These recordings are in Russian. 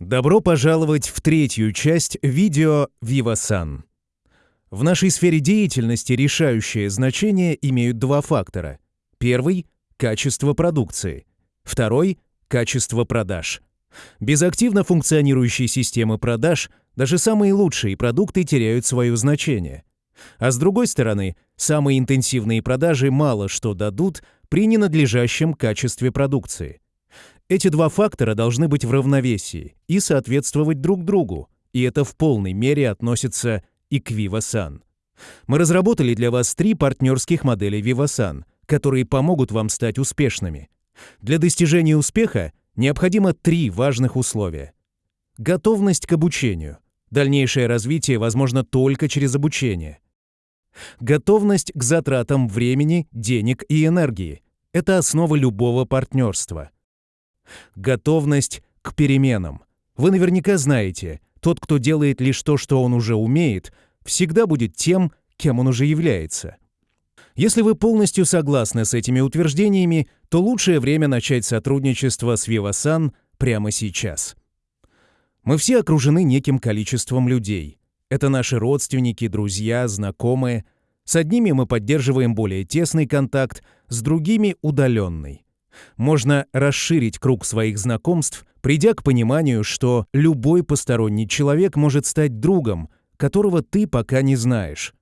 Добро пожаловать в третью часть видео Vivasan. В нашей сфере деятельности решающее значение имеют два фактора. Первый – качество продукции. Второй – качество продаж. Без активно функционирующей системы продаж даже самые лучшие продукты теряют свое значение. А с другой стороны, самые интенсивные продажи мало что дадут при ненадлежащем качестве продукции. Эти два фактора должны быть в равновесии и соответствовать друг другу, и это в полной мере относится и к Vivasan. Мы разработали для вас три партнерских модели Vivasan, которые помогут вам стать успешными. Для достижения успеха необходимо три важных условия. Готовность к обучению. Дальнейшее развитие возможно только через обучение. Готовность к затратам времени, денег и энергии. Это основа любого партнерства. Готовность к переменам. Вы наверняка знаете, тот, кто делает лишь то, что он уже умеет, всегда будет тем, кем он уже является. Если вы полностью согласны с этими утверждениями, то лучшее время начать сотрудничество с Vivasan прямо сейчас. Мы все окружены неким количеством людей. Это наши родственники, друзья, знакомые. С одними мы поддерживаем более тесный контакт, с другими — удаленный. Можно расширить круг своих знакомств, придя к пониманию, что любой посторонний человек может стать другом, которого ты пока не знаешь.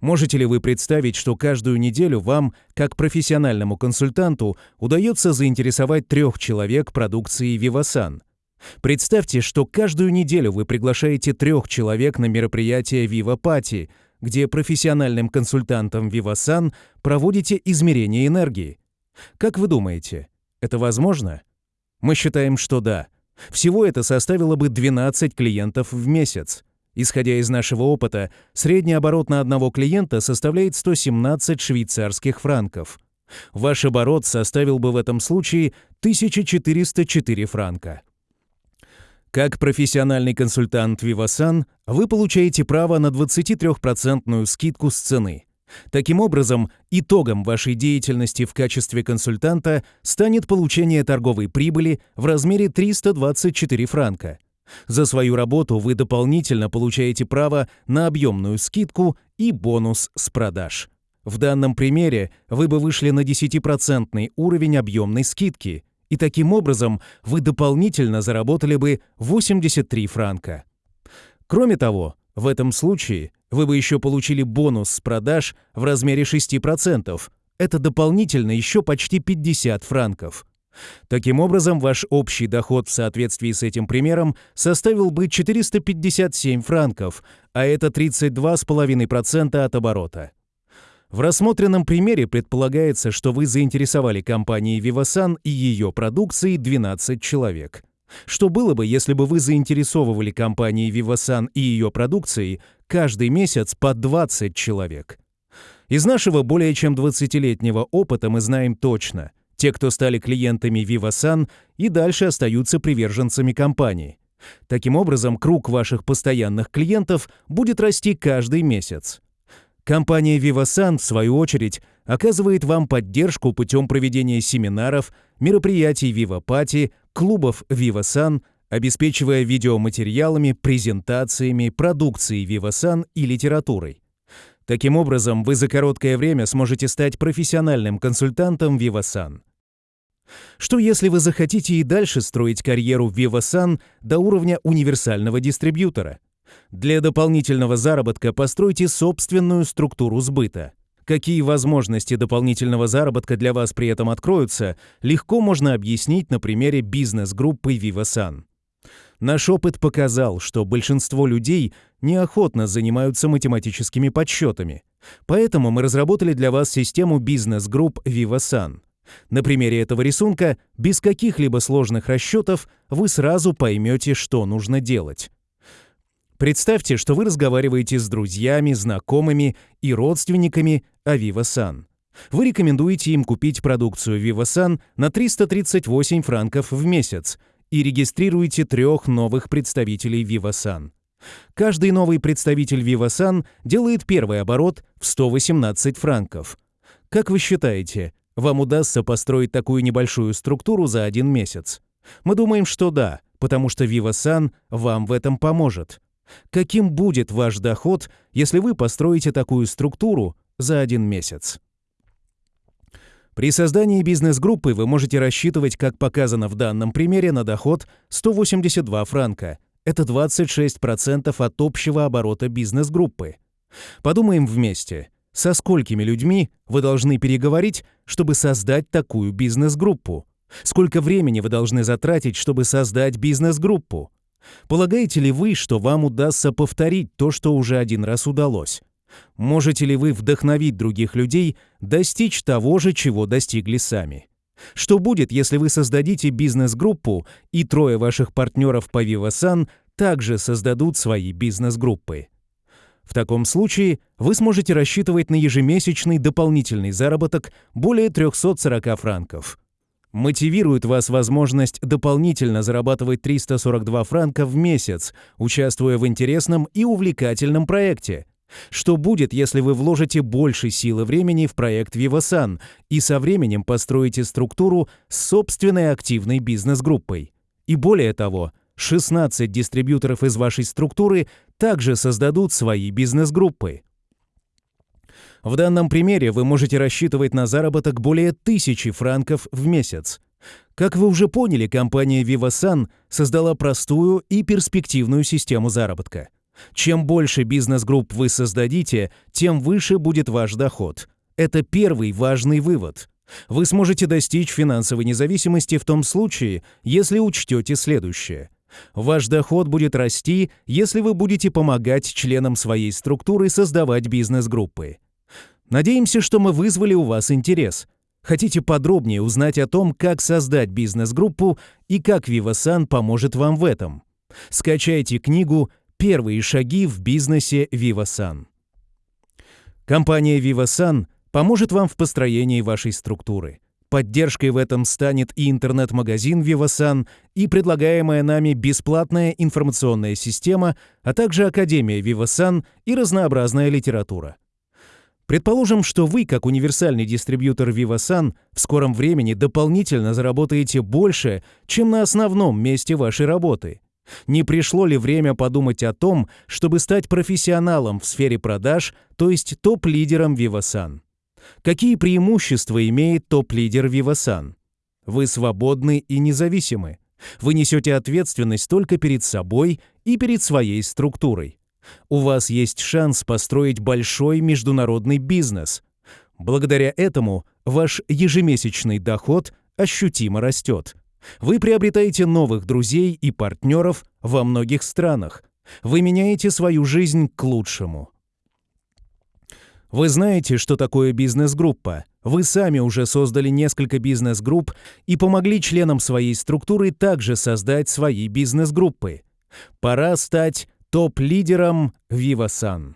Можете ли вы представить, что каждую неделю вам, как профессиональному консультанту, удается заинтересовать трех человек продукцией Vivasan? Представьте, что каждую неделю вы приглашаете трех человек на мероприятие Viva Party, где профессиональным консультантом Vivasan проводите измерение энергии. Как вы думаете, это возможно? Мы считаем, что да. Всего это составило бы 12 клиентов в месяц. Исходя из нашего опыта, средний оборот на одного клиента составляет 117 швейцарских франков. Ваш оборот составил бы в этом случае 1404 франка. Как профессиональный консультант Vivasan, вы получаете право на 23% скидку с цены. Таким образом, итогом вашей деятельности в качестве консультанта станет получение торговой прибыли в размере 324 франка. За свою работу вы дополнительно получаете право на объемную скидку и бонус с продаж. В данном примере вы бы вышли на 10% уровень объемной скидки, и таким образом вы дополнительно заработали бы 83 франка. Кроме того, в этом случае вы бы еще получили бонус с продаж в размере 6%. Это дополнительно еще почти 50 франков. Таким образом, ваш общий доход в соответствии с этим примером составил бы 457 франков, а это 32,5% от оборота. В рассмотренном примере предполагается, что вы заинтересовали компанией Vivasan и ее продукцией 12 человек. Что было бы, если бы вы заинтересовывали компанией Vivasan и ее продукцией каждый месяц по 20 человек? Из нашего более чем 20-летнего опыта мы знаем точно – те, кто стали клиентами Vivasan, и дальше остаются приверженцами компании. Таким образом, круг ваших постоянных клиентов будет расти каждый месяц. Компания Vivasan, в свою очередь, оказывает вам поддержку путем проведения семинаров, мероприятий VivaPati, клубов Vivasan, обеспечивая видеоматериалами, презентациями, продукцией Vivasan и литературой. Таким образом, вы за короткое время сможете стать профессиональным консультантом Vivasan. Что если вы захотите и дальше строить карьеру Vivasan до уровня универсального дистрибьютора? Для дополнительного заработка постройте собственную структуру сбыта. Какие возможности дополнительного заработка для вас при этом откроются, легко можно объяснить на примере бизнес-группы Vivasan. Наш опыт показал, что большинство людей неохотно занимаются математическими подсчетами. Поэтому мы разработали для вас систему бизнес-групп Vivasan. На примере этого рисунка, без каких-либо сложных расчетов, вы сразу поймете, что нужно делать. Представьте, что вы разговариваете с друзьями, знакомыми и родственниками о. Вы рекомендуете им купить продукцию Vivasan на 338 франков в месяц и регистрируете трех новых представителей Vivasan. Каждый новый представитель Vivasan делает первый оборот в 118 франков. Как вы считаете, вам удастся построить такую небольшую структуру за один месяц? Мы думаем, что да, потому что VivaSan вам в этом поможет. Каким будет ваш доход, если вы построите такую структуру за один месяц? При создании бизнес-группы вы можете рассчитывать, как показано в данном примере, на доход 182 франка. Это 26% от общего оборота бизнес-группы. Подумаем вместе, со сколькими людьми вы должны переговорить, чтобы создать такую бизнес-группу? Сколько времени вы должны затратить, чтобы создать бизнес-группу? Полагаете ли вы, что вам удастся повторить то, что уже один раз удалось? Можете ли вы вдохновить других людей достичь того же, чего достигли сами? Что будет, если вы создадите бизнес-группу, и трое ваших партнеров по VivaSan также создадут свои бизнес-группы? В таком случае вы сможете рассчитывать на ежемесячный дополнительный заработок более 340 франков. Мотивирует вас возможность дополнительно зарабатывать 342 франка в месяц, участвуя в интересном и увлекательном проекте. Что будет, если вы вложите больше силы времени в проект VivaSan и со временем построите структуру с собственной активной бизнес-группой? И более того, 16 дистрибьюторов из вашей структуры также создадут свои бизнес-группы. В данном примере вы можете рассчитывать на заработок более 1000 франков в месяц. Как вы уже поняли, компания VivaSan создала простую и перспективную систему заработка. Чем больше бизнес-групп вы создадите, тем выше будет ваш доход. Это первый важный вывод. Вы сможете достичь финансовой независимости в том случае, если учтете следующее. Ваш доход будет расти, если вы будете помогать членам своей структуры создавать бизнес-группы. Надеемся, что мы вызвали у вас интерес. Хотите подробнее узнать о том, как создать бизнес-группу и как VivaSan поможет вам в этом? Скачайте книгу «Первые шаги в бизнесе VivaSan». Компания VivaSan поможет вам в построении вашей структуры. Поддержкой в этом станет и интернет-магазин VivaSan, и предлагаемая нами бесплатная информационная система, а также Академия VivaSan и разнообразная литература. Предположим, что вы, как универсальный дистрибьютор VivaSan, в скором времени дополнительно заработаете больше, чем на основном месте вашей работы. Не пришло ли время подумать о том, чтобы стать профессионалом в сфере продаж, то есть топ-лидером VivaSan? Какие преимущества имеет топ-лидер VivaSan? Вы свободны и независимы. Вы несете ответственность только перед собой и перед своей структурой. У вас есть шанс построить большой международный бизнес. Благодаря этому ваш ежемесячный доход ощутимо растет. Вы приобретаете новых друзей и партнеров во многих странах. Вы меняете свою жизнь к лучшему. Вы знаете, что такое бизнес-группа. Вы сами уже создали несколько бизнес-групп и помогли членам своей структуры также создать свои бизнес-группы. Пора стать топ-лидером VivaSan.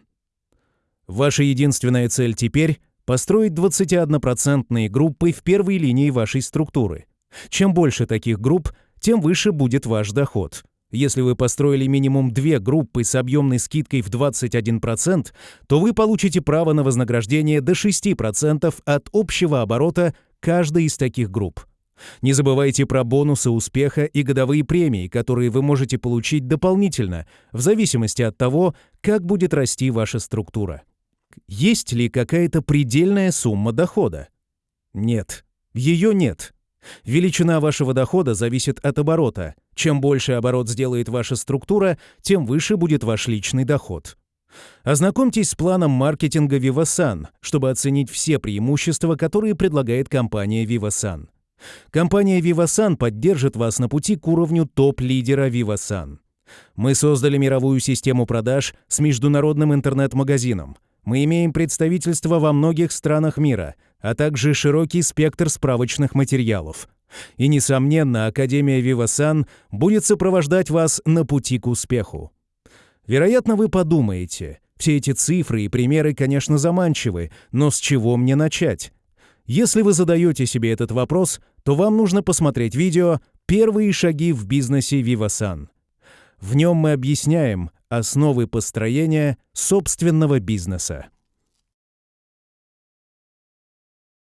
Ваша единственная цель теперь — построить 21% группы в первой линии вашей структуры. Чем больше таких групп, тем выше будет ваш доход — если вы построили минимум две группы с объемной скидкой в 21%, то вы получите право на вознаграждение до 6% от общего оборота каждой из таких групп. Не забывайте про бонусы успеха и годовые премии, которые вы можете получить дополнительно, в зависимости от того, как будет расти ваша структура. Есть ли какая-то предельная сумма дохода? Нет, ее нет. Величина вашего дохода зависит от оборота. Чем больше оборот сделает ваша структура, тем выше будет ваш личный доход. Ознакомьтесь с планом маркетинга VivaSan, чтобы оценить все преимущества, которые предлагает компания VivaSan. Компания VivaSan поддержит вас на пути к уровню топ-лидера VivaSan. Мы создали мировую систему продаж с международным интернет-магазином. Мы имеем представительство во многих странах мира, а также широкий спектр справочных материалов. И, несомненно, Академия Вивасан будет сопровождать вас на пути к успеху. Вероятно, вы подумаете, все эти цифры и примеры, конечно, заманчивы, но с чего мне начать? Если вы задаете себе этот вопрос, то вам нужно посмотреть видео «Первые шаги в бизнесе Вивасан». В нем мы объясняем основы построения собственного бизнеса.